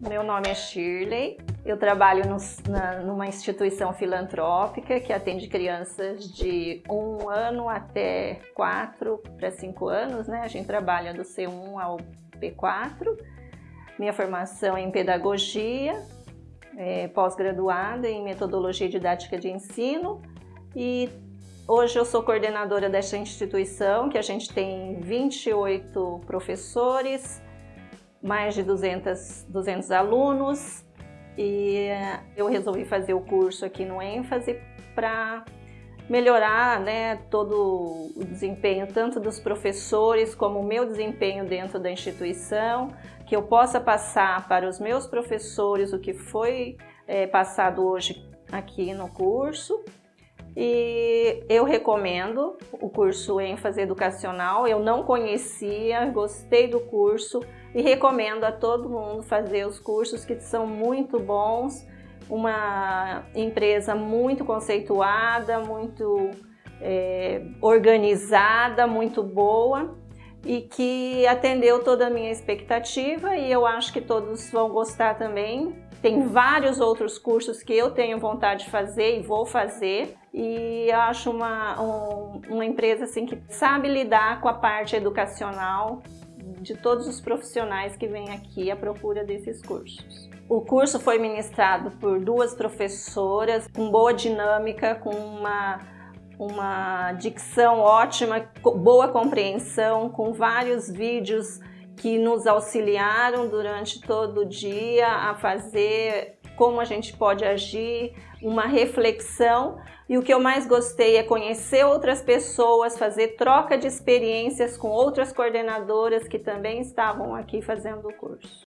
Meu nome é Shirley, eu trabalho no, na, numa instituição filantrópica que atende crianças de um ano até quatro para cinco anos, né? A gente trabalha do C1 ao P4. Minha formação é em pedagogia, é, pós-graduada em metodologia didática de ensino e hoje eu sou coordenadora desta instituição, que a gente tem 28 professores, mais de 200, 200 alunos e eu resolvi fazer o curso aqui no ênfase para melhorar né, todo o desempenho tanto dos professores como o meu desempenho dentro da instituição, que eu possa passar para os meus professores o que foi é, passado hoje aqui no curso e eu recomendo o curso ênfase educacional, eu não conhecia, gostei do curso e recomendo a todo mundo fazer os cursos que são muito bons, uma empresa muito conceituada, muito é, organizada, muito boa e que atendeu toda a minha expectativa e eu acho que todos vão gostar também. Tem vários outros cursos que eu tenho vontade de fazer e vou fazer e acho uma, um, uma empresa assim que sabe lidar com a parte educacional de todos os profissionais que vêm aqui à procura desses cursos. O curso foi ministrado por duas professoras com boa dinâmica, com uma, uma dicção ótima, boa compreensão, com vários vídeos que nos auxiliaram durante todo o dia a fazer como a gente pode agir, uma reflexão e o que eu mais gostei é conhecer outras pessoas, fazer troca de experiências com outras coordenadoras que também estavam aqui fazendo o curso.